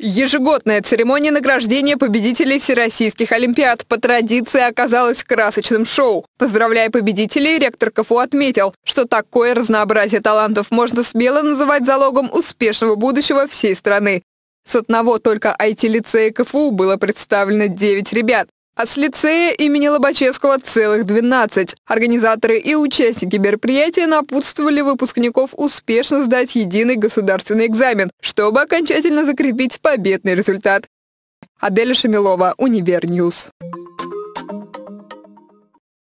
Ежегодная церемония награждения победителей всероссийских олимпиад по традиции оказалась красочным шоу. Поздравляя победителей, ректор КФУ отметил, что такое разнообразие талантов можно смело называть залогом успешного будущего всей страны. С одного только IT-лицея КФУ было представлено 9 ребят а с лицея имени Лобачевского целых 12. Организаторы и участники мероприятия напутствовали выпускников успешно сдать единый государственный экзамен, чтобы окончательно закрепить победный результат. Аделя Шамилова, Универньюз.